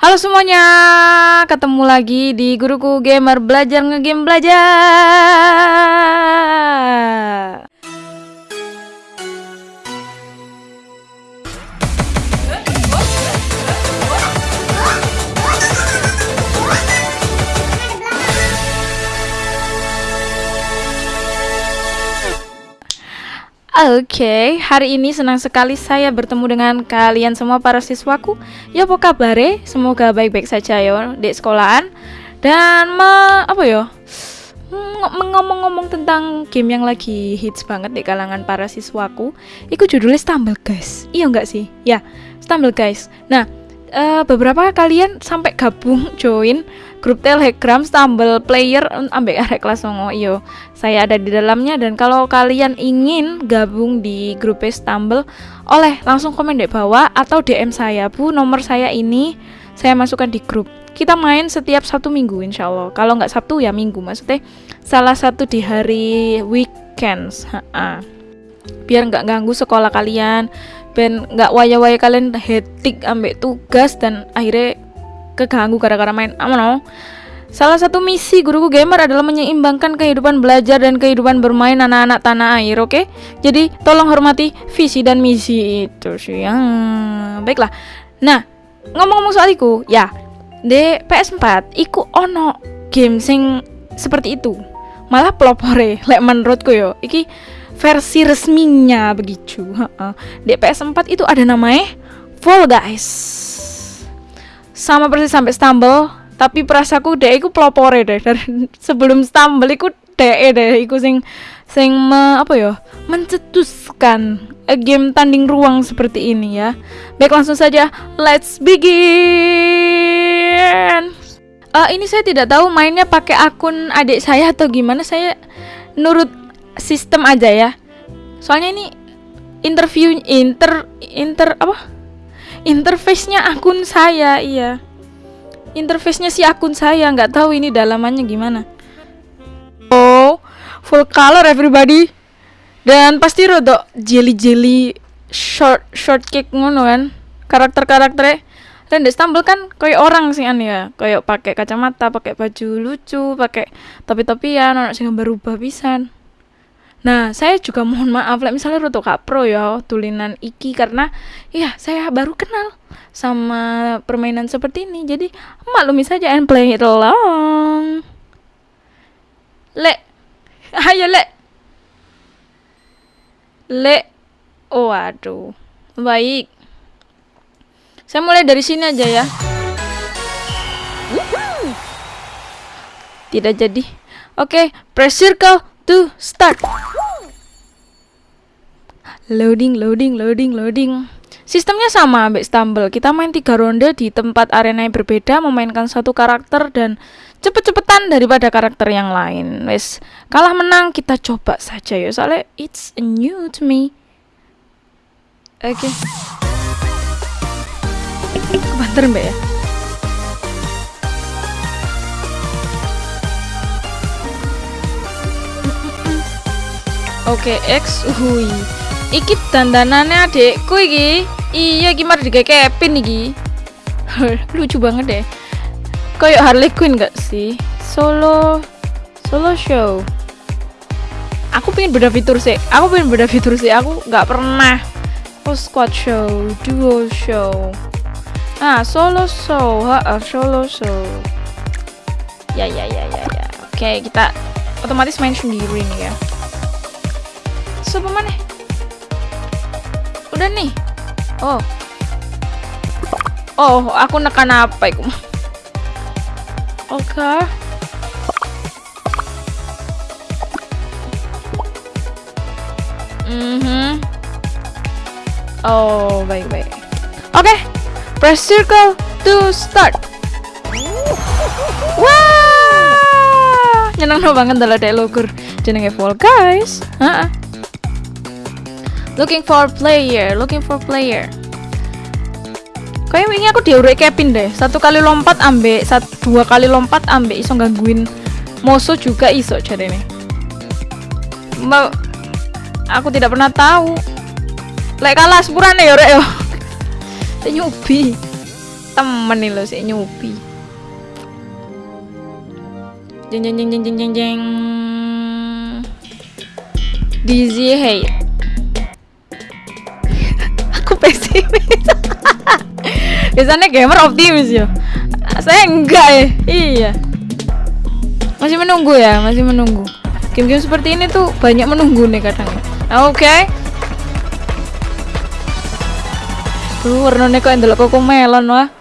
Halo semuanya, ketemu lagi di Guruku Gamer Belajar Ngegame Belajar. Oke, hari ini senang sekali saya bertemu dengan kalian semua para siswaku. Ya apa kabar Semoga baik-baik saja ya di sekolahan. Dan ma apa ya? Ngomong-ngomong tentang game yang lagi hits banget di kalangan para siswaku, itu judulnya Stumble Guys. Iya enggak sih? Ya, Stumble Guys. Nah, uh, beberapa kalian sampai gabung join grup Telegram Stumble Player ambek arek kelas songo iyo saya ada di dalamnya dan kalau kalian ingin gabung di grup Stumble oleh langsung komen di bawah atau DM saya bu. Nomor saya ini saya masukkan di grup. Kita main setiap satu minggu insya Allah. Kalau nggak Sabtu ya minggu. Maksudnya salah satu di hari weekends ha -ha. biar nggak ganggu sekolah kalian ben nggak waya-waya kalian hetik ambek tugas dan akhirnya keganggu gara-gara main amono Salah satu misi guruku gamer adalah menyeimbangkan kehidupan belajar dan kehidupan bermain anak-anak tanah air, oke? Okay? Jadi tolong hormati visi dan misi itu sih. Ya. Baiklah. Nah, ngomong-ngomong soal iku, ya, di PS4 iku ono game sing seperti itu. Malah pelopore, lek menurutku yo. Iki versi resminya begitu. Di PS4 itu ada namanya Fall Guys. Sama persis sampai Stumble, tapi perasaku deh iku pelopore deh dari sebelum Stumble iku deh deh iku sing sing me, apa ya mencetuskan game tanding ruang seperti ini ya. Baik langsung saja, let's begin. Uh, ini saya tidak tahu mainnya pakai akun adik saya atau gimana. Saya nurut sistem aja ya soalnya ini interview inter inter apa interface-nya akun saya iya. Interface-nya si akun saya nggak tahu ini dalamannya gimana. Oh full color everybody. Dan pasti rodok jelly jelly short short cake ngono kan. Karakter karakternya dan di Istanbul kan kayak orang sih an ya. Kayak pakai kacamata pakai baju lucu pakai topi topian orang sih berubah pisan Nah, saya juga mohon maaf lah misalnya Roto Pro ya tulinan iki karena ya saya baru kenal sama permainan seperti ini. Jadi maklumi saja and play it along. Le. Ayo le. Le. Oh, aduh. Baik. Saya mulai dari sini aja ya. Tidak jadi. Oke, okay, press circle to start. Loading, loading, loading, loading. Sistemnya sama ambek Stumble. Kita main tiga ronde di tempat arena yang berbeda, memainkan satu karakter dan cepet-cepetan daripada karakter yang lain. Wes, kalah menang kita coba saja ya. Soalnya it's new to me. Oke. Okay. Kebanter mbak ya. Oke, okay, X, hui. Iki dandanannya adekku iki. Iya gimana di Kevin iki. Lucu banget deh. Kayak Harley Quinn gak sih? Solo solo show. Aku pengen beda fitur sih. Aku pengen beda fitur sih. Aku nggak pernah. Oh squad show, duo show. Ah solo show, ha, solo show. Ya ya ya ya ya. Oke kita otomatis main sendiri nih ya. So mana? udah nih oh oh aku nekan apa itu oke okay. mm -hmm. oh baik baik oke okay. press circle to start wah nyenang banget dalam dialogur jenenge Fall Guys -uh. Looking for player, looking for player. Kayaknya ini aku diurek Kevin deh. Satu kali lompat ambek, satu dua kali lompat ambek iso gangguin Moso juga iso jadi nih. Mbak, aku tidak pernah tahu. Lek kalah sepurane ya rek yo. Nyubi. temen nih lo si nyupi jeng jeng jeng jeng jeng jeng jeng Dizzy hey biasanya gamer optimis ya saya enggak ya iya masih menunggu ya masih menunggu game-game seperti ini tuh banyak menunggu nih kadang oke okay. Tuh warnanya kok endelok koko melon wah.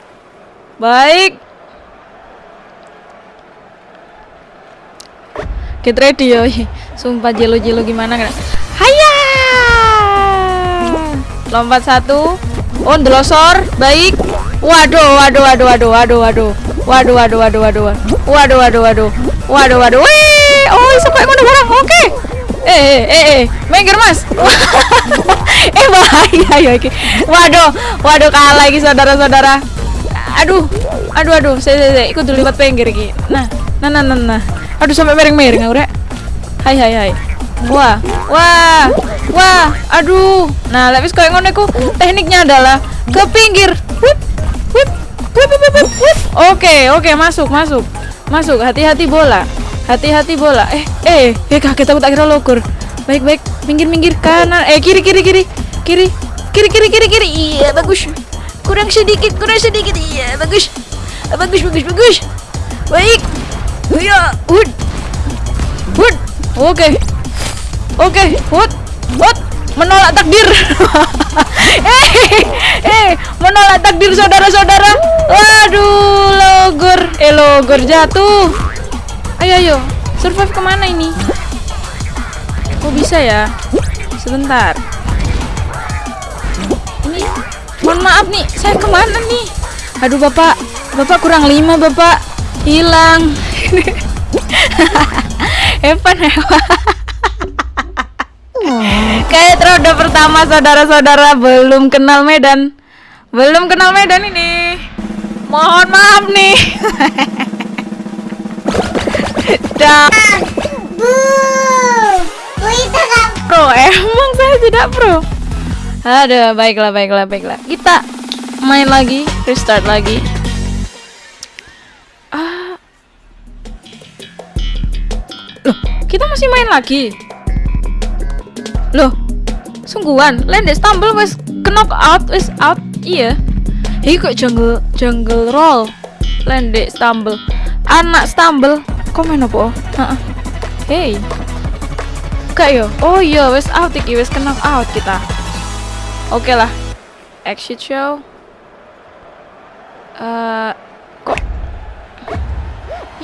Baik. Get ready yo. Sumpah jelo-jelo gimana kan? Haya. Lompat satu. Oh, ndelosor. Baik. Waduh, waduh, waduh, waduh, waduh, waduh. Waduh, waduh, waduh, waduh. Waduh, waduh, waduh. Waduh, waduh. Wih, oh, iso kok ngono barang. Oke. Okay. Eh, eh, eh, eh, minggir mas. eh bahaya ya iki. Waduh, waduh kalah lagi saudara-saudara. Aduh, aduh, aduh, saya, saya, saya ikut dulu lewat pinggir iki. Nah, nah, nah, nah, nah. Aduh sampai miring-miring aku rek. Hai, hai, hai. Wah, wah, wah, aduh. Nah, lebih kayak ngono tekniknya adalah ke pinggir. Whip, Oke, oke, masuk, masuk. Masuk, hati-hati bola. Hati-hati bola. Eh, eh, eh kaget aku tak kira lokur. Baik, baik. Minggir, minggir kanan. Eh, kiri, kiri, kiri. Kiri. Kiri, kiri, kiri, kiri. Iya, bagus. Kurang sedikit, kurang sedikit. Iya, bagus. Bagus, bagus, bagus. Baik. Iya, hud. Hud. Oke. Oke, hud. Hud. Menolak takdir. eh, eh, menolak takdir saudara-saudara. Waduh, logor. Eh, logor jatuh. Ayo ayo, survive ke mana ini? Kok bisa ya? Sebentar. Ini, mohon maaf nih, saya ke mana nih? Aduh bapak, bapak kurang lima bapak, hilang. Evan Evan. Kayak roda pertama saudara-saudara belum kenal Medan, belum kenal Medan ini. Mohon maaf nih. tidak Bu Bu itu gak pro Emang saya tidak pro? Ada baiklah baiklah baiklah. Kita main lagi Restart lagi. Ah. Loh kita masih main lagi Loh Sungguhan Landed stumble wes knock out wes out Iya Ini kok jungle jungle roll Landed stumble Anak stumble komen apa? Heeh. Hey. Yo. Oh iya, wes out iki, wes kena out kita. Oke lah. Exit show. Uh, kok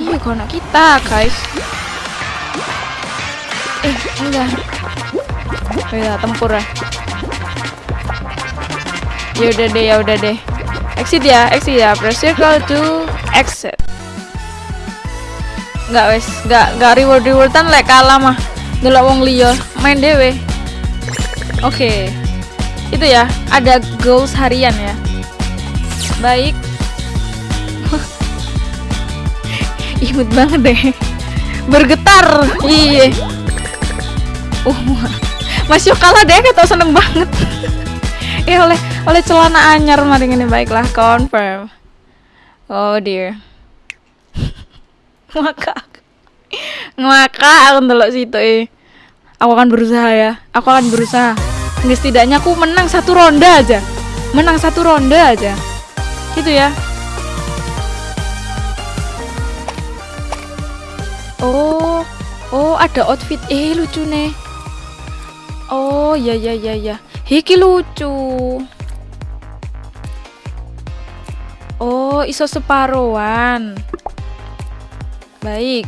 Iya, kok anak kita, guys. Eh, enggak. Oh iya, tempur ya. Ya udah deh, ya udah deh. Exit ya, exit ya. Press circle to exit. Nggak wes. Nggak nggak reward rewardan lek kalah mah. Ndelok wong liya. Main dewe oke. Okay. itu ya ada goals harian ya. Baik. Imut banget deh. Bergetar. Iya. Uh masih kalah deh kata seneng banget. Eh oleh oleh celana anyar mari ini. Baiklah confirm. Oh dear. Ngakak. Ngakak aku ndelok situ eh. Aku akan berusaha ya. Aku akan berusaha. Nggak setidaknya aku menang satu ronde aja. Menang satu ronde aja. Gitu ya. Oh oh ada outfit. Eh lucu nih oh ya ya ya ya hiki lucu oh iso separuhan Baik.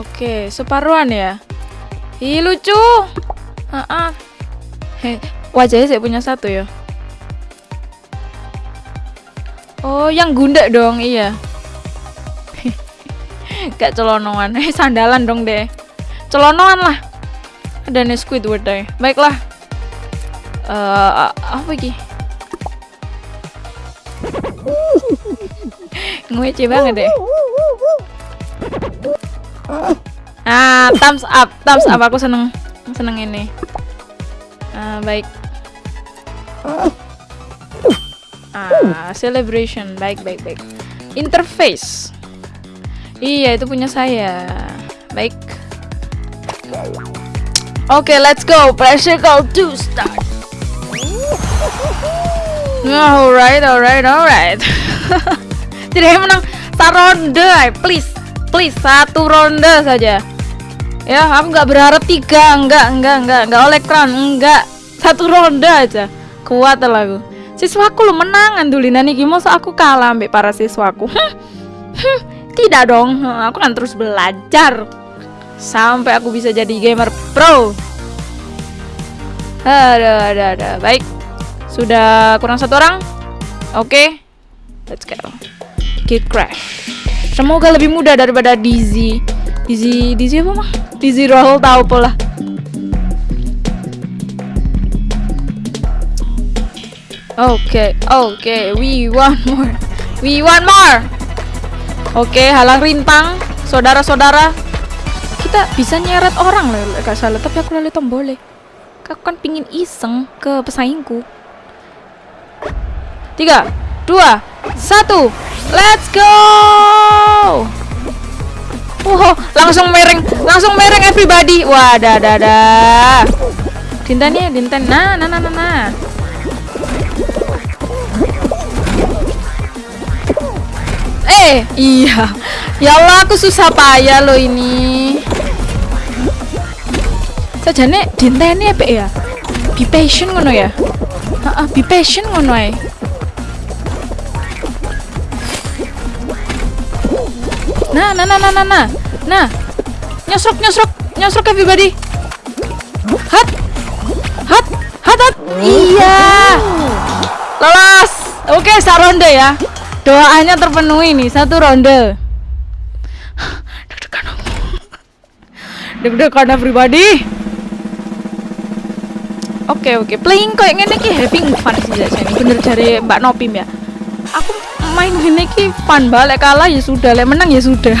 Oke, separuhan ya. Ih, lucu. Ah, He, wajahnya saya punya satu ya. Oh, yang gunda dong, iya. Gak celonoan. Eh, sandalan dong deh. Celonoan lah. Ada nih Squidward deh. Baiklah. Uh, apa lagi? ngece banget deh ah thumbs up thumbs up aku seneng seneng ini uh, baik Ah, celebration. Baik, baik, baik. Interface. Iya, itu punya saya. Baik. Okay, let's go. Pressure call to start. Alright, alright, alright. Tidak menang. Satu ronde, please, please satu ronde saja. Ya, aku nggak berharap tiga, enggak, enggak, enggak oleh kran, enggak, satu ronde aja. Kuat lah aku. Siswaku lo menang andulina nih masa aku kalah ambek para siswaku tidak dong. Aku kan terus belajar sampai aku bisa jadi gamer pro. Ada ada ada. Baik. Sudah kurang satu orang? Oke. Okay. let's go. Kid Crash. Semoga lebih mudah daripada Dizzy Dizzy Dizzy apa mah Dizzy roll tahu pola. Oke, okay, oke, okay, we want more. We want more. Oke, okay, halang rintang, saudara-saudara. Kita bisa nyeret orang loh, gak salah. Tapi aku lalu tombol Aku kan pingin iseng ke pesaingku. Tiga, dua, satu, let's go. Wow, langsung mereng, langsung mereng everybody. Wah, dah, dah, dah. Dinten ya, dinten. Nah, nah, nah, nah, nah. Eh, iya. Ya Allah, aku susah payah lo ini. Sajane dinteni apa ya? Be patient ngono ya. Heeh, be patient ngono ae. Nah, nah, nah, nah, nah, nah. Nah. Nyosrok, nyosrok, nyosrok everybody. Hat. Hat. Hat, hat. Iya. Lolos. Oke, saronde ya. Doanya terpenuhi nih satu ronde. Deg-degan. Deg-degan everybody. Oke okay, oke, okay. playing kayak gini ki having fun sih sini. Bener dari Mbak Nopim ya. Aku main gini ki fun balik kalah ya sudah, lek menang ya sudah.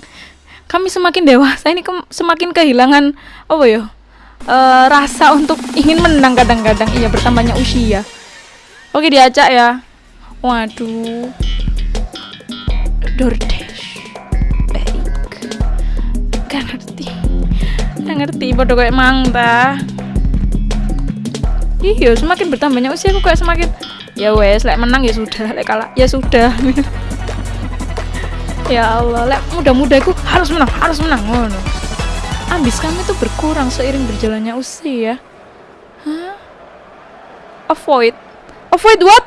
Kami semakin dewasa ini semakin kehilangan apa ya? Uh, rasa untuk ingin menang kadang-kadang iya bertambahnya usia. Oke diacak ya. Waduh. DoorDash. Baik. Gak ngerti. Gak ngerti bodoh kayak mang ta. Iya, semakin bertambahnya usia aku kayak semakin ya wes, lek menang ya sudah, lek kalah ya sudah. ya Allah, lek muda-muda aku harus menang, harus menang ngono. Ambis kami tuh berkurang seiring berjalannya usia. Hah? Avoid. Avoid what?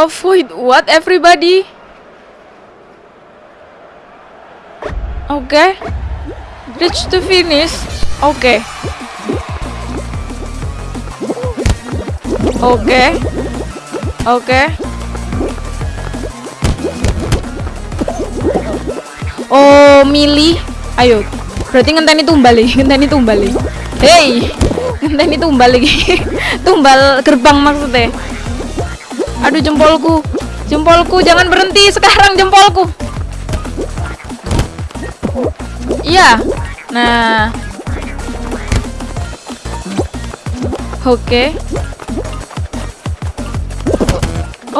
Avoid what everybody? Oke. Okay. Reach to finish. Oke. Okay. Oke. Oke. Oh, milih. Ayo. Berarti ngenteni tumbal nih, ngenteni tumbal nih. Hey. Ngenteni tumbal lagi. tumbal gerbang maksudnya. Aduh jempolku. Jempolku jangan berhenti sekarang jempolku. Iya. Nah. Oke. Okay.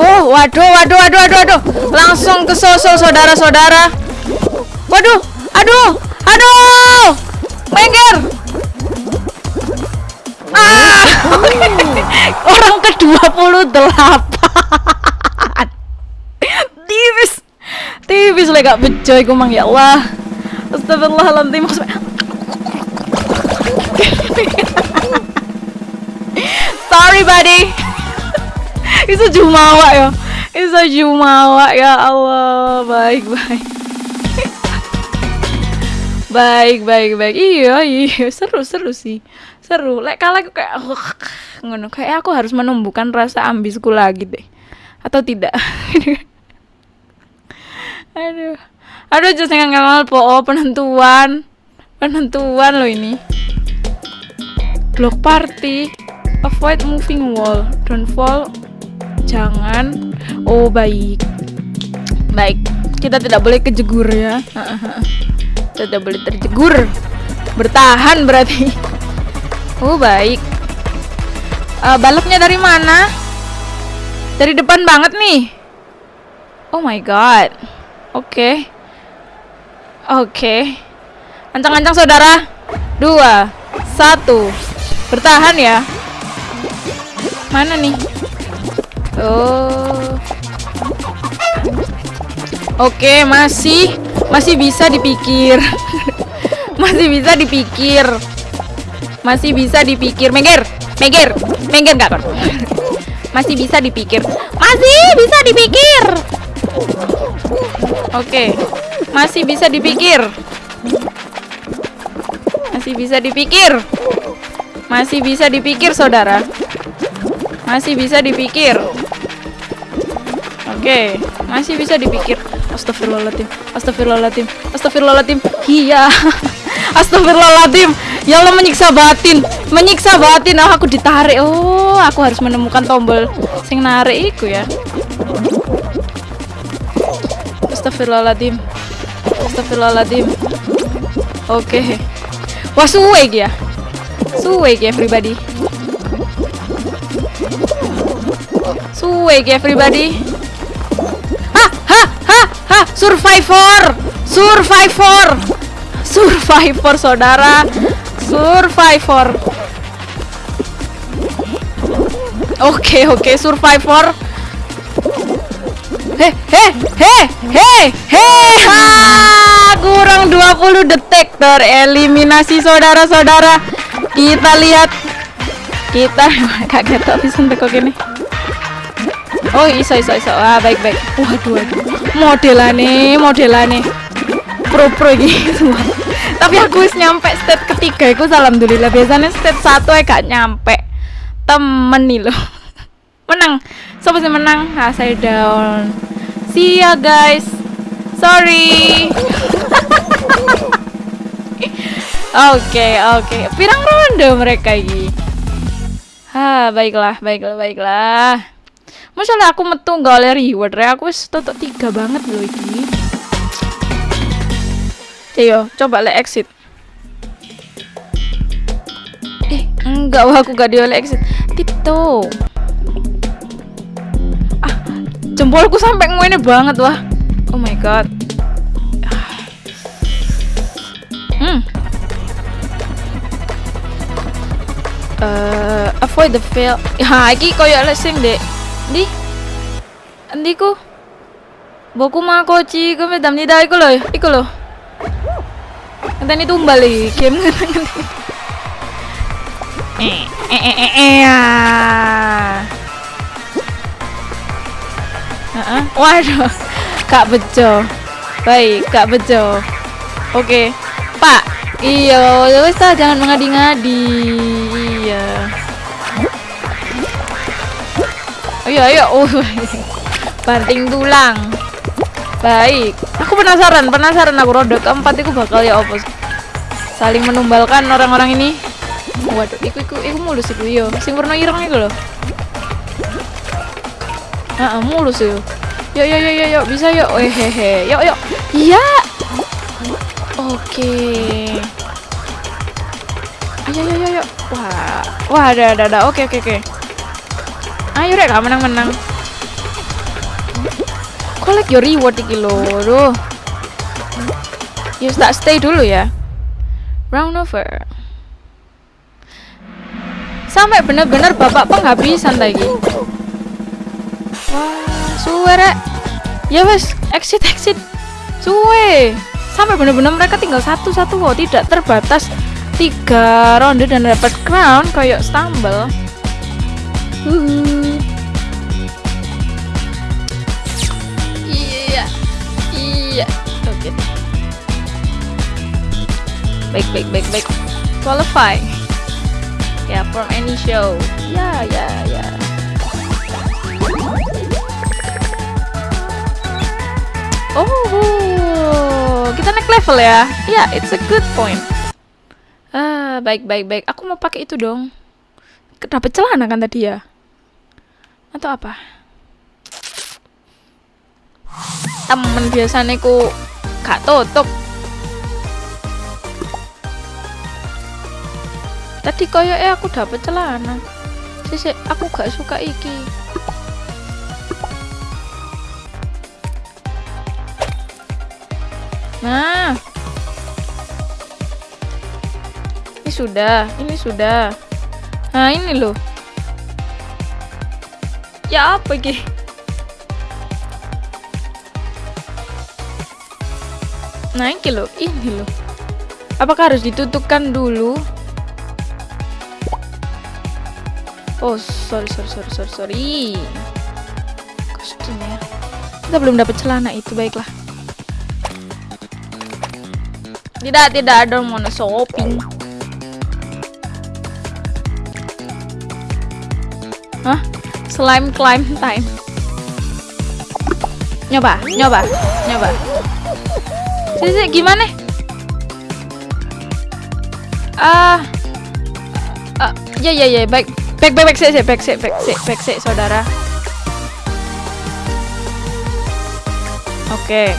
Oh, waduh, waduh, waduh, waduh, waduh. Langsung ke sosok saudara-saudara. Waduh, aduh, aduh. Mengger. Ah. Orang ke-28. tipis tipis lah gak bejo iku mang ya Allah astagfirullahaladzim sorry buddy itu jumawa ya itu jumawa ya Allah. Baik baik. Baik baik baik. Iya iya. Seru seru sih. Seru. Lek kalah kayak ngono. Kayak aku harus menumbuhkan rasa ambisku lagi deh. Atau tidak? Aduh. Aduh just nggak po oh, penentuan. Penentuan lo ini. Block party. Avoid moving wall. Don't fall jangan oh baik baik kita tidak boleh kejegur ya kita tidak boleh terjegur bertahan berarti oh baik Uh, balapnya dari mana? Dari depan banget nih. Oh my god. Oke. Okay. Oke. Okay. Ancang-ancang saudara. Dua. Satu. Bertahan ya. Mana nih? Oh. Oke, masih masih bisa dipikir. masih bisa dipikir. Masih bisa dipikir. Mengger, mengger, mengger enggak kan? masih bisa dipikir. Masih bisa dipikir. Oke. Masih bisa dipikir. Masih bisa dipikir. Masih bisa dipikir, Saudara. Masih bisa dipikir. Oke, masih bisa dipikir. Astagfirullahaladzim Astagfirullahaladzim Astagfirullahaladzim. Iya. Astagfirullahaladzim. Ya Allah menyiksa batin Menyiksa batin. Oh, aku ditarik. Oh aku harus menemukan tombol Sing narik iku ya. Astagfirullahaladzim Astagfirullahaladzim. Oke. Wah suwe ya. Suwe ya everybody Suwe ya everybody Survivor! Survivor! Survivor saudara. Survivor. Oke oke Survivor. Heh heh heh heh heh ha kurang 20 detik tereliminasi saudara-saudara. Kita lihat. Kita kaget bisa untuk ini Oh iso iso iso. Ah baik baik. Waduh waduh. Modelane modelane. Pro pro gitu. Tapi aku wis nyampe state ketiga iku alhamdulillah. Biasanya state satu ya gak nyampe. Temen nih loh. Menang. Siapa sih menang? Ah saya down. See ya guys. Sorry. Oke, oke. Pirang ronde mereka ini. Ha, baiklah, baiklah, baiklah. Masalah aku metu nggak oleh reward ya aku wis totok tiga banget loh ini. Ayo, coba le exit. Eh, enggak wah aku gak dioleh exit. Tipto. Ah, jempolku sampai ngene banget wah. Oh my god. Hmm. Uh, avoid the fail. Ha, iki koyo Di? Tumbal iki, game ngene. Eh, eh, eh, eh, eh, ya. Heeh. Waduh, Kak bejo. Baik, Kak bejo. Oke. Pak, iya, wis jangan mengadi-ngadi. Ayo ayo. Oh. Banting tulang. Baik. Aku penasaran, penasaran aku roda keempat itu bakal ya opos. Saling menumbalkan orang-orang ini. Waduh, iku iku iku mulus iku yo. Sing warna ireng iku lho. Heeh, mulus yo. Yuk yuk yuk yuk, bisa yuk. Hehehe. Yuk yuk. Iya. Oke. Ayo ayo ayo. Wah. Wah, ada ada ada. Oke oke oke. Ayo rek gak menang-menang. Collect your reward iki lho. Duh. Ya tak stay dulu ya. Round over. Sampai bener-bener bapak penghabisan lagi. Wah, suwe rek. Ya wes, exit exit. Suwe. Sampai bener-bener mereka tinggal satu-satu kok, tidak terbatas tiga ronde dan dapat crown kayak stumble. Uh. Baik, baik, baik, baik. Qualify. Ya, yeah, from any show. Ya, ya, ya. Oh, kita naik level ya. Ya, yeah, it's a good point. Ah, baik, baik, baik. Aku mau pakai itu dong. Dapat celana kan tadi ya? Atau apa? temen biasanya ku gak tutup tadi koyo eh aku dapet celana Sisi, aku gak suka iki. Nah. Ini sudah, ini sudah. Nah, ini loh. Ya apa iki? Nah, ini loh, ini loh. Apakah harus ditutupkan dulu? Oh, sorry, sorry, sorry, sorry, sorry. Kostum ya. Kita belum dapat celana itu, baiklah. Tidak, tidak ada mau shopping. Hah? Slime climb time. Nyoba, nyoba, nyoba. Sisi, gimana? Ah. Uh, ya ya ya, baik. Back back back sih, back sih, back sih, back saudara. Oke.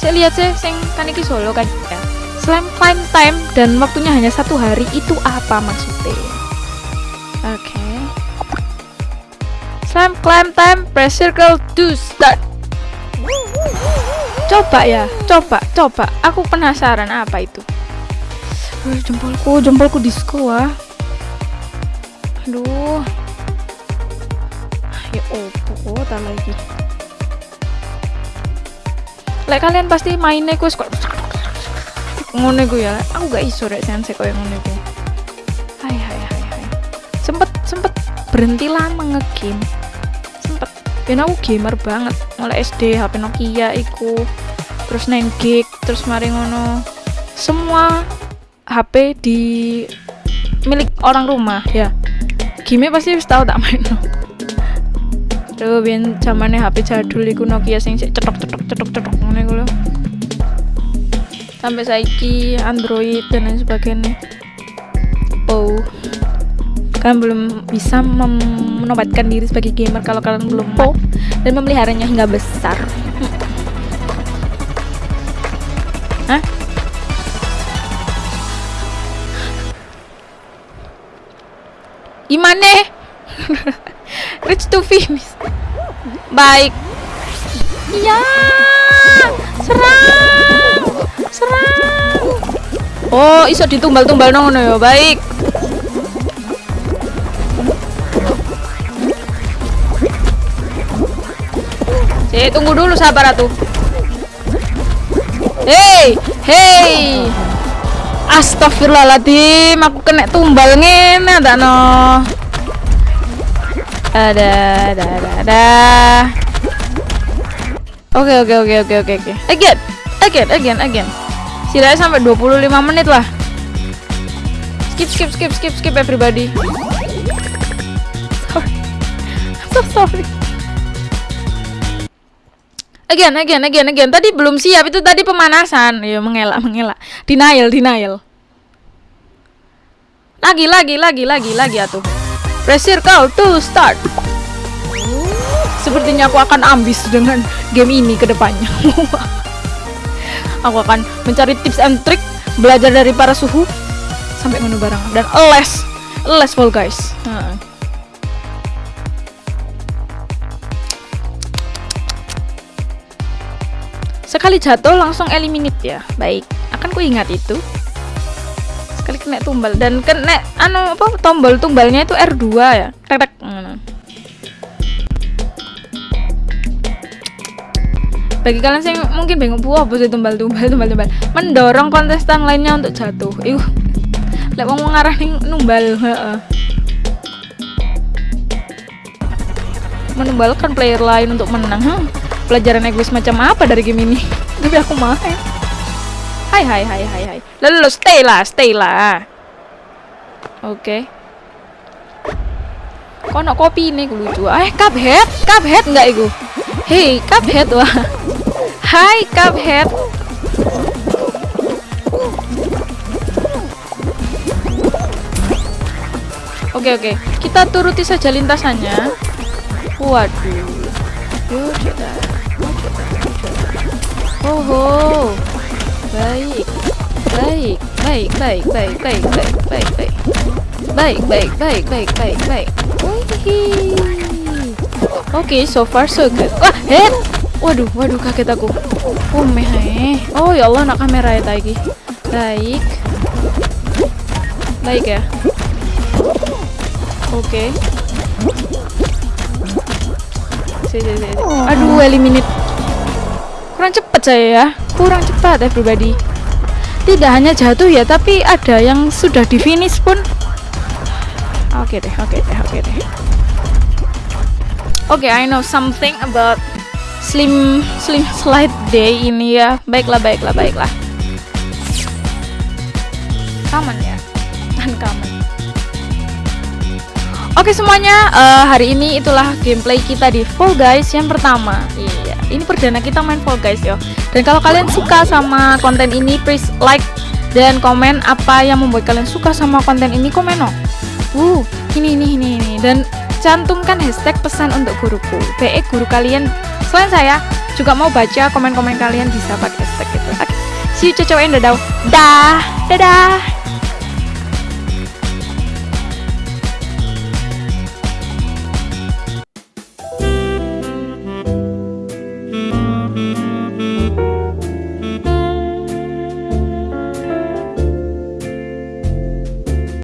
Saya lihat sih, sing kan iki solo kan ya. Slam climb time dan waktunya hanya satu hari itu apa maksudnya? Oke. Okay. Slam climb time, press circle to start. Coba ya, coba, coba. Aku penasaran apa itu. jempolku, jempolku disco ah aduh. Ya opo tak lagi. Lek kalian pasti mainnya ku kok ngono ya aku gak iso rek sense koyo ngono ku. Hai hai hai hai. Sempet sempet berhenti lama ngegame. Sempet. Ben aku gamer banget. Mulai SD HP Nokia iku. Terus 9 gig terus mari ngono. Semua HP di milik orang rumah ya Kimi pasti wis tau tak main. Tuh biyen zamane HP jadul iku Nokia sing sik cetok-cetok cetok-cetok ngene iku lho. Sampai saiki Android dan lain sebagainya. Oh. Kalian belum bisa menobatkan diri sebagai gamer kalau kalian belum po dan memeliharanya hingga besar. Hah? Gimana? Reach to finish. Baik. Iya. Serang. Serang. Oh, iso ditumbal-tumbal ngono ya. Baik. Eh, tunggu dulu sabar atuh. Hey, hey. Astagfirullahaladzim, aku kena tumbal ngene tak no. Ada, ada, ada, ada. Oke, oke, oke, oke, oke, oke. Again, again, again, again. Setidaknya sampai 25 menit lah. Skip, skip, skip, skip, skip everybody. Sorry. so sorry. Again, again, again, again. Tadi belum siap itu tadi pemanasan. Ya mengelak, mengelak. Denial, denial. Lagi, lagi, lagi, lagi, lagi atuh. Press circle to start. Sepertinya aku akan ambis dengan game ini ke depannya. aku akan mencari tips and trick, belajar dari para suhu sampai menu barang dan les, les full guys. Nah. Sekali jatuh langsung eliminate ya. Baik, akan ku ingat itu. Sekali kena tumbal dan kena anu apa tombol tumbalnya itu R2 ya. Tek tek. Bagi kalian yang mungkin bingung buah apa tumbal tumbal tumbal tumbal mendorong kontestan lainnya untuk jatuh. Iuh. Lek wong ngarah ning numbal, heeh. Menumbalkan player lain untuk menang. Huh? Pelajaran egois macam apa dari game ini? Tapi aku main hai hai hai hai hai. Lalu stay lah stay lah. Oke. Okay. kono kopi ini lucu? Eh cuphead cuphead nggak itu hey cuphead wah. Hai cuphead. Oke oke, kita turuti saja lintasannya. Waduh, yuk Oh Baik. Baik, baik, baik, baik, baik, baik, baik, baik. Baik, baik, baik, baik, baik, baik. Oke, okay, so far so good. Wah, head. Waduh, waduh kaget aku. Oh, meh, Oh ya Allah, nak kamera ya lagi. Baik. Baik ya. Oke. Okay. Si, si, si. Aduh, eliminate. Cepat saya ya. Kurang cepat ya pribadi. Tidak hanya jatuh ya, tapi ada yang sudah di finish pun. Oke okay deh, oke okay deh, oke okay deh. Oke, okay, I know something about slim slim slide day ini ya. Baiklah, baiklah, baiklah. Kaman ya, kaman. Oke semuanya, uh, hari ini itulah gameplay kita di Fall Guys yang pertama. Iya, ini perdana kita main Fall Guys yo. Dan kalau kalian suka sama konten ini, please like dan komen apa yang membuat kalian suka sama konten ini komen no. Uh, ini ini ini ini dan cantumkan hashtag pesan untuk guruku. Be guru kalian selain saya juga mau baca komen-komen kalian bisa pakai hashtag itu. Oke, okay. see you cocok dadah. Dah, dadah.